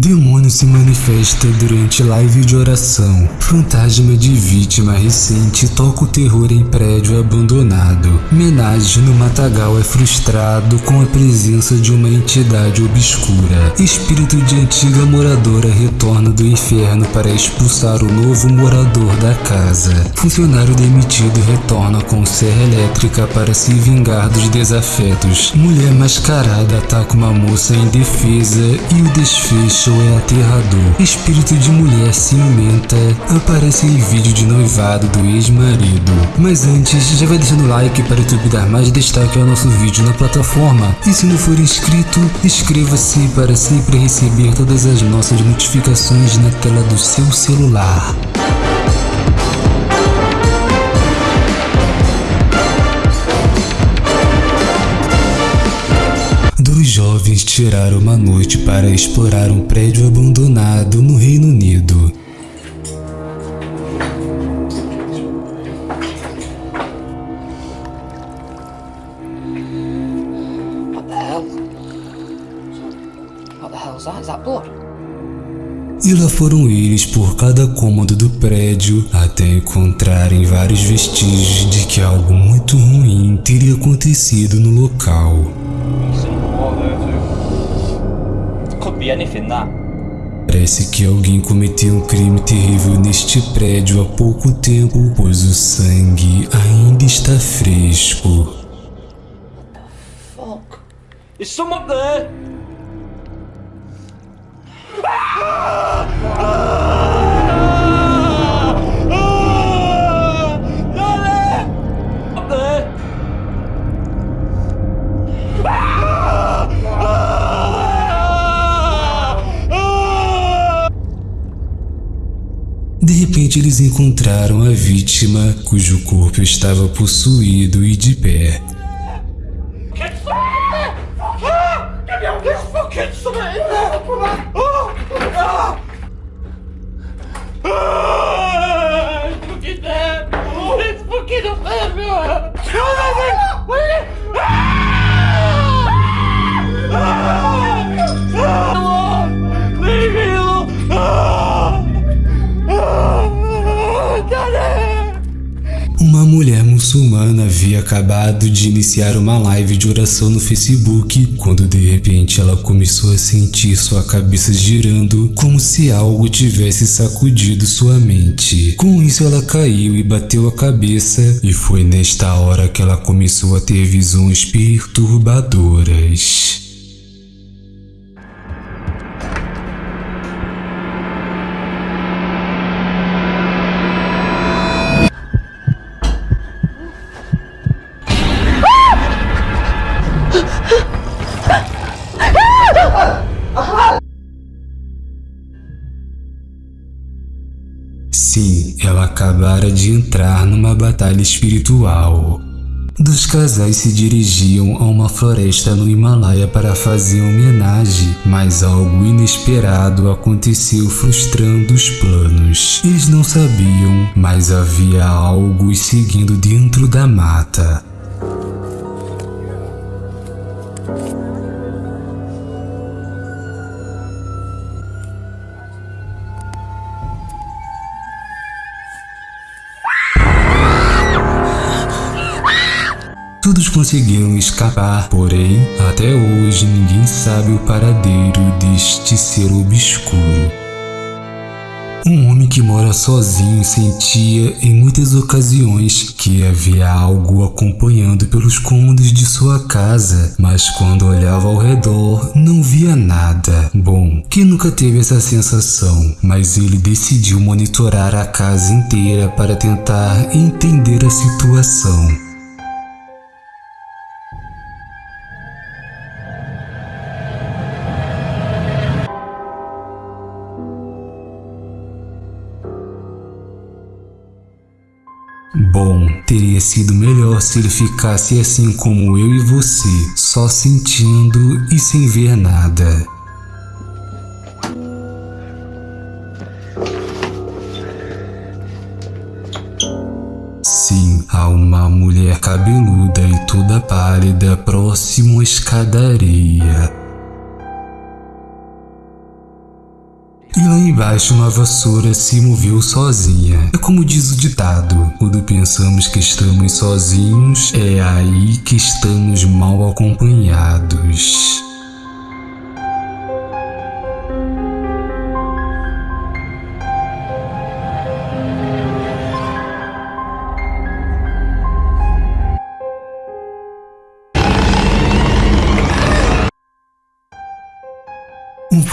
Demônio se manifesta durante live de oração. Fantasma de vítima recente toca o terror em prédio abandonado. Menage no Matagal é frustrado com a presença de uma entidade obscura. Espírito de antiga moradora retorna do inferno para expulsar o novo morador da casa. Funcionário demitido retorna com serra elétrica para se vingar dos desafetos. Mulher mascarada ataca uma moça indefesa e o desfecho é aterrador. Espírito de mulher ciumenta aparece em vídeo de noivado do ex-marido. Mas antes, já vai deixando like para o YouTube dar mais destaque ao nosso vídeo na plataforma. E se não for inscrito, inscreva-se para sempre receber todas as nossas notificações na tela do seu celular. Jovens tiraram uma noite para explorar um prédio abandonado no Reino Unido. E lá foram eles por cada cômodo do prédio até encontrarem vários vestígios de que algo muito ruim teria acontecido no local. Parece que alguém cometeu um crime terrível neste prédio há pouco tempo, pois o sangue ainda está fresco. What the fuck? Is someone there? Eles encontraram a vítima, cujo corpo estava possuído e de pé. Uma mulher muçulmana havia acabado de iniciar uma live de oração no Facebook quando de repente ela começou a sentir sua cabeça girando como se algo tivesse sacudido sua mente. Com isso ela caiu e bateu a cabeça e foi nesta hora que ela começou a ter visões perturbadoras. Sim, ela acabara de entrar numa batalha espiritual. Dos casais se dirigiam a uma floresta no Himalaia para fazer homenagem, mas algo inesperado aconteceu frustrando os planos. Eles não sabiam, mas havia algo seguindo dentro da mata. Todos conseguiram escapar, porém, até hoje ninguém sabe o paradeiro deste ser obscuro. Um homem que mora sozinho sentia em muitas ocasiões que havia algo acompanhando pelos cômodos de sua casa, mas quando olhava ao redor não via nada. Bom, quem nunca teve essa sensação, mas ele decidiu monitorar a casa inteira para tentar entender a situação. Bom, teria sido melhor se ele ficasse assim como eu e você, só sentindo e sem ver nada. Sim, há uma mulher cabeluda e toda pálida próximo à escadaria. Lá embaixo uma vassoura se moveu sozinha. É como diz o ditado: quando pensamos que estamos sozinhos, é aí que estamos mal acompanhados.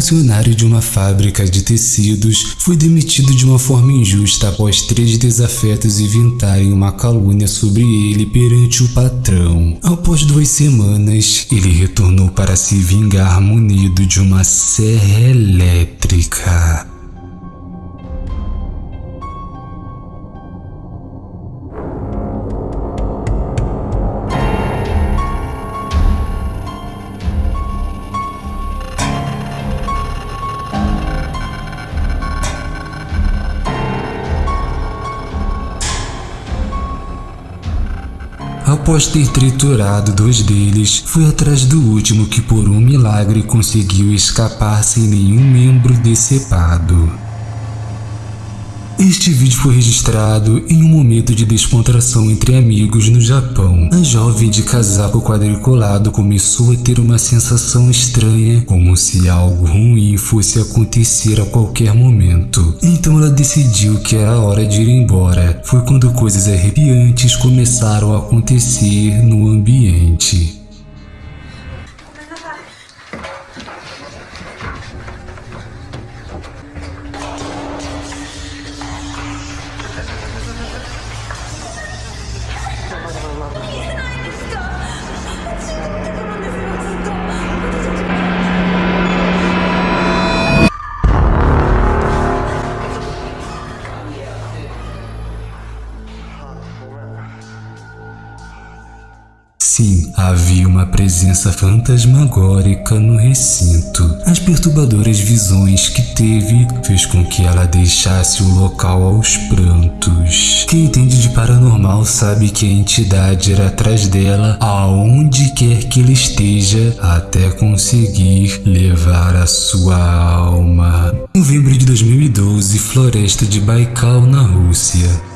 Funcionário de uma fábrica de tecidos foi demitido de uma forma injusta após três desafetos inventarem uma calúnia sobre ele perante o patrão. Após duas semanas, ele retornou para se vingar munido de uma serra elétrica. Após ter triturado dois deles, foi atrás do último que por um milagre conseguiu escapar sem nenhum membro decepado. Este vídeo foi registrado em um momento de descontração entre amigos no Japão. A jovem de casaco quadriculado começou a ter uma sensação estranha, como se algo ruim fosse acontecer a qualquer momento. Então ela decidiu que era hora de ir embora. Foi quando coisas arrepiantes começaram a acontecer no ambiente. Sim, havia uma presença fantasmagórica no recinto. As perturbadoras visões que teve fez com que ela deixasse o local aos prantos. Quem entende de paranormal sabe que a entidade era atrás dela aonde quer que ele esteja até conseguir levar a sua alma. Novembro de 2012, Floresta de Baikal, na Rússia.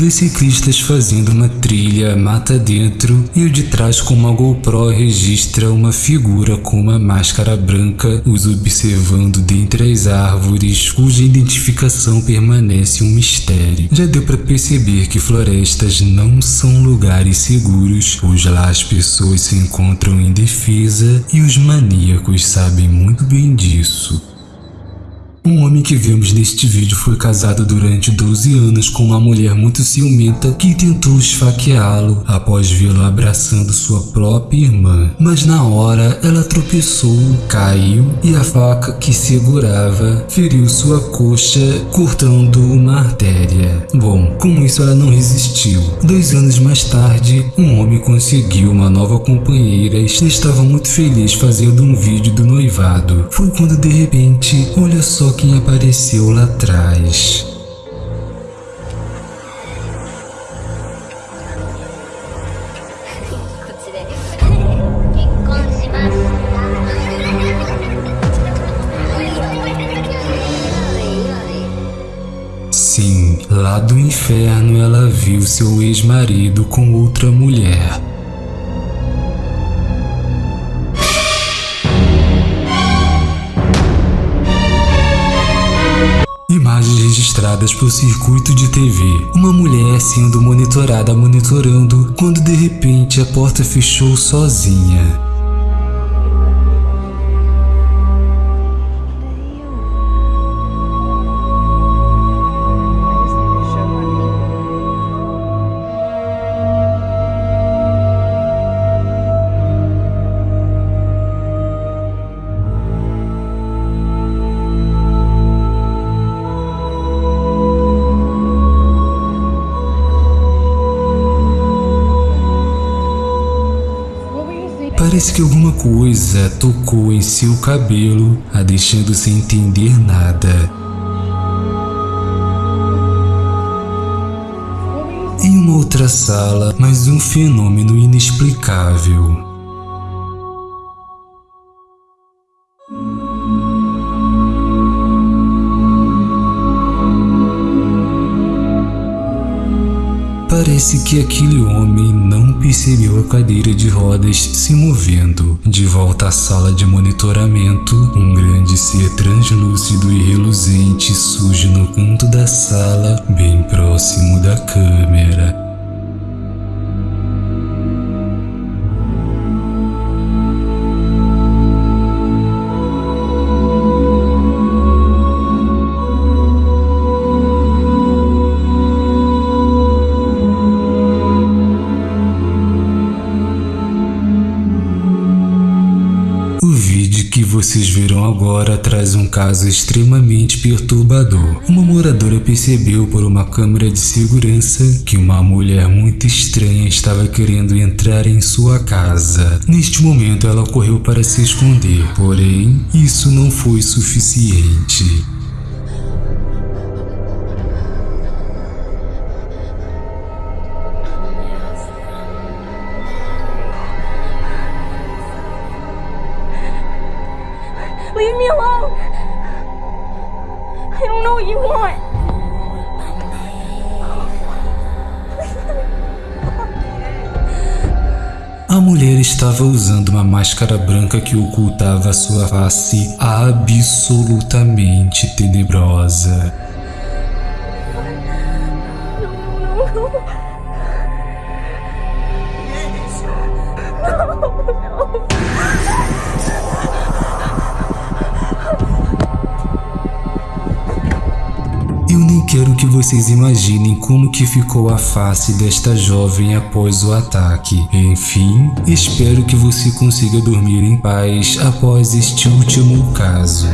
Dois ciclistas fazendo uma trilha mata dentro e o de trás com uma GoPro registra uma figura com uma máscara branca os observando dentre as árvores cuja identificação permanece um mistério. Já deu para perceber que florestas não são lugares seguros, pois lá as pessoas se encontram indefesa e os maníacos sabem muito bem disso. Um homem que vemos neste vídeo foi casado durante 12 anos com uma mulher muito ciumenta que tentou esfaqueá-lo após vê-lo abraçando sua própria irmã. Mas na hora ela tropeçou, caiu e a faca que segurava feriu sua coxa, cortando uma artéria. Bom, com isso ela não resistiu. Dois anos mais tarde, um homem conseguiu uma nova companheira e estava muito feliz fazendo um vídeo do noivado. Foi quando de repente, olha só quem apareceu lá atrás. Sim, lá do inferno ela viu seu ex-marido com outra mulher. Registradas por circuito de TV. Uma mulher sendo monitorada monitorando quando de repente a porta fechou sozinha. Parece que alguma coisa tocou em seu cabelo, a deixando sem entender nada. Em uma outra sala, mais um fenômeno inexplicável. Parece que aquele homem não percebeu a cadeira de rodas se movendo. De volta à sala de monitoramento, um grande ser translúcido e reluzente surge no canto da sala, bem próximo da câmera. Vocês verão agora traz um caso extremamente perturbador. Uma moradora percebeu por uma câmera de segurança que uma mulher muito estranha estava querendo entrar em sua casa. Neste momento ela correu para se esconder, porém isso não foi suficiente. A mulher estava usando uma máscara branca que ocultava sua face absolutamente tenebrosa. Eu nem quero que vocês imaginem como que ficou a face desta jovem após o ataque. Enfim, espero que você consiga dormir em paz após este último caso.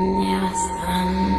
Never.